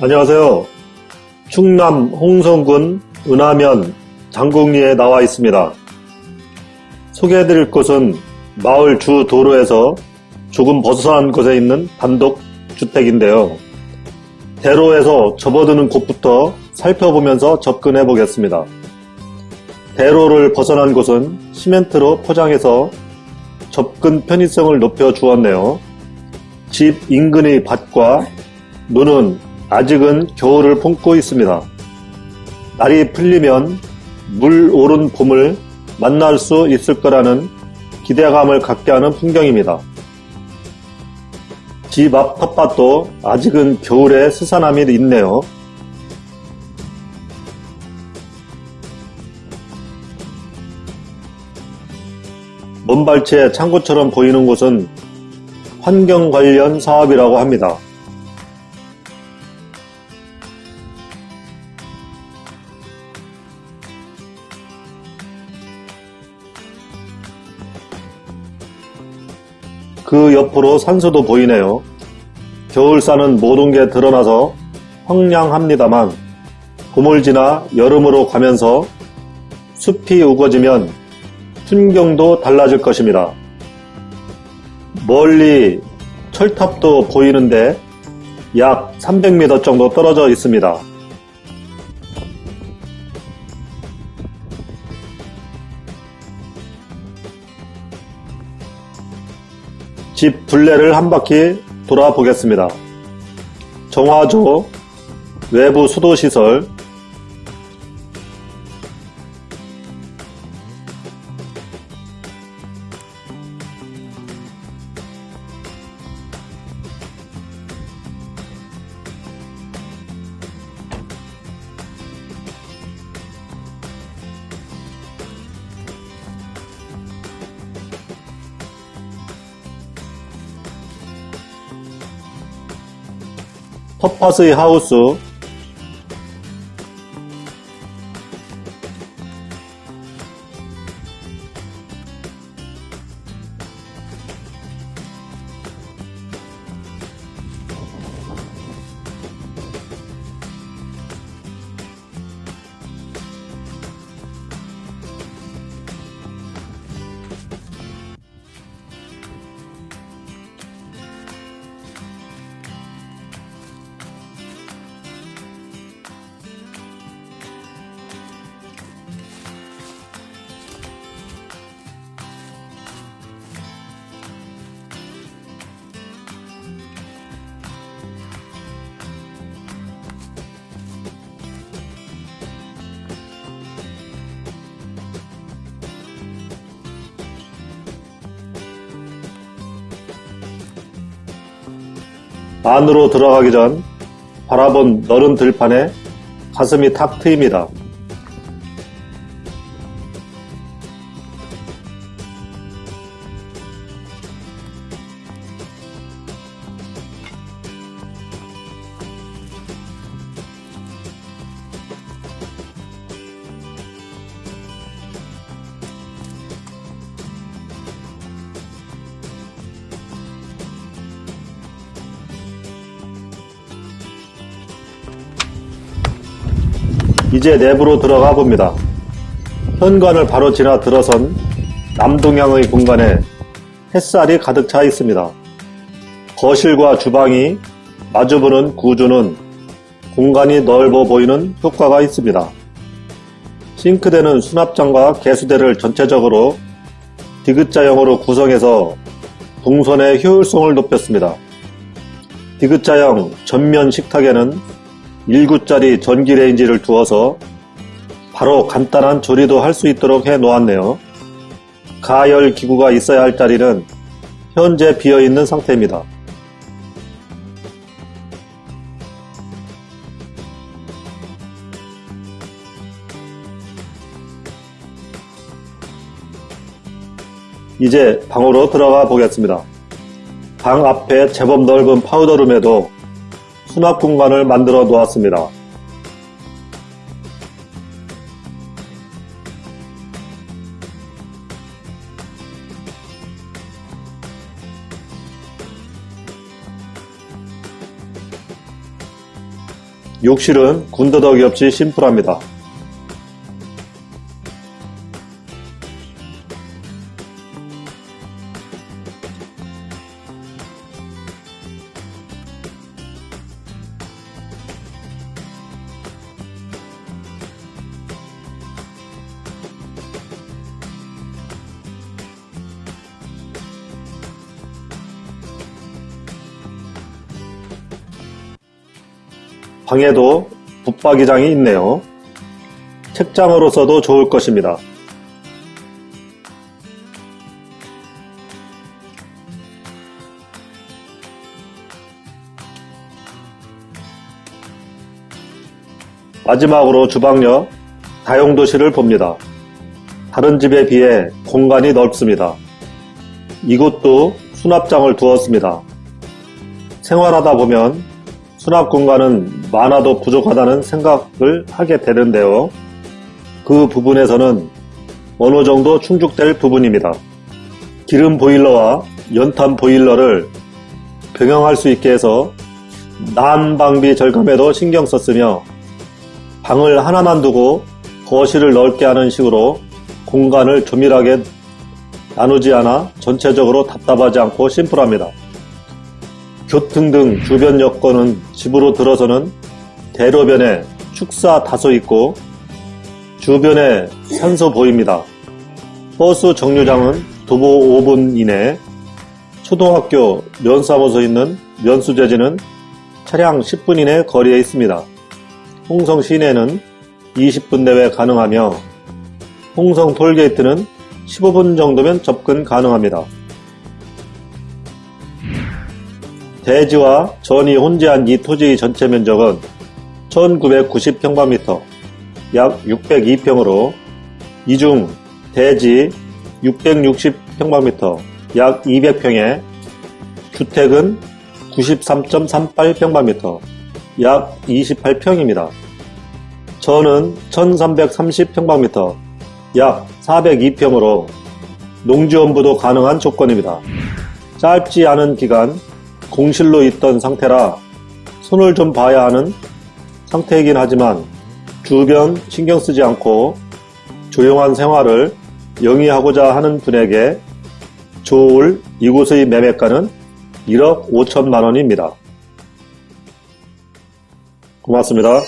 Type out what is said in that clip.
안녕하세요. 충남 홍성군 은하면 장국리에 나와 있습니다. 소개해드릴 곳은 마을 주 도로에서 조금 벗어난 곳에 있는 단독 주택인데요. 대로에서 접어드는 곳부터 살펴보면서 접근해 보겠습니다. 대로를 벗어난 곳은 시멘트로 포장해서 접근 편의성을 높여 주었네요. 집 인근의 밭과 눈은 아직은 겨울을 품고 있습니다. 날이 풀리면 물 오른 봄을 만날 수 있을 거라는 기대감을 갖게 하는 풍경입니다. 집 앞 텃밭도 아직은 겨울에 스산함이 있네요. 먼발치에 창고처럼 보이는 곳은 환경 관련 사업이라고 합니다. 그 옆으로 산소도 보이네요. 겨울산은 모든 게 드러나서 황량합니다만 봄을 지나 여름으로 가면서 숲이 우거지면 풍경도 달라질 것입니다. 멀리 철탑도 보이는데 약 300m 정도 떨어져 있습니다. 집 둘레를 한 바퀴 돌아보겠습니다. 정화조, 외부 수도시설, 텃밭의 하우스, 안으로 들어가기 전 바라본 너른 들판에 가슴이 탁 트입니다. 이제 내부로 들어가 봅니다. 현관을 바로 지나 들어선 남동향의 공간에 햇살이 가득 차 있습니다. 거실과 주방이 마주보는 구조는 공간이 넓어 보이는 효과가 있습니다. 싱크대는 수납장과 개수대를 전체적으로 디귿자형으로 구성해서 동선의 효율성을 높였습니다. 디귿자형 전면 식탁에는 1구짜리 전기레인지를 두어서 바로 간단한 조리도 할 수 있도록 해 놓았네요. 가열 기구가 있어야 할 자리는 현재 비어 있는 상태입니다. 이제 방으로 들어가 보겠습니다. 방 앞에 제법 넓은 파우더룸에도 수납 공간을 만들어 놓았습니다. 욕실은 군더더기 없이 심플합니다. 방에도 붙박이장이 있네요. 책장으로서도 좋을 것입니다. 마지막으로 주방역 다용도실을 봅니다. 다른 집에 비해 공간이 넓습니다. 이곳도 수납장을 두었습니다. 생활하다 보면 수납 공간은 많아도 부족하다는 생각을 하게 되는데요. 그 부분에서는 어느 정도 충족될 부분입니다. 기름 보일러와 연탄 보일러를 병행할 수 있게 해서 난방비 절감에도 신경 썼으며 방을 하나만 두고 거실을 넓게 하는 식으로 공간을 조밀하게 나누지 않아 전체적으로 답답하지 않고 심플합니다. 교통 등 주변 여건은 집으로 들어서는 대로변에 축사 다소 있고 주변에 산소 보입니다. 버스 정류장은 도보 5분 이내 초등학교 면사무소 있는 면수재지는 차량 10분 이내 거리에 있습니다. 홍성 시내는 20분 내외 가능하며 홍성 톨게이트는 15분 정도면 접근 가능합니다. 대지와 전이 혼재한 이 토지의 전체 면적은 1990평방미터, 약 602평으로 이 중 대지 660평방미터, 약 200평에 주택은 93.38평방미터, 약 28평입니다. 전은 1330평방미터, 약 402평으로 농지원부도 가능한 조건입니다. 짧지 않은 기간 공실로 있던 상태라 손을 좀 봐야 하는 상태이긴 하지만 주변 신경 쓰지 않고 조용한 생활을 영위하고자 하는 분에게 좋을 이곳의 매매가는 1억 5천만 원입니다. 고맙습니다.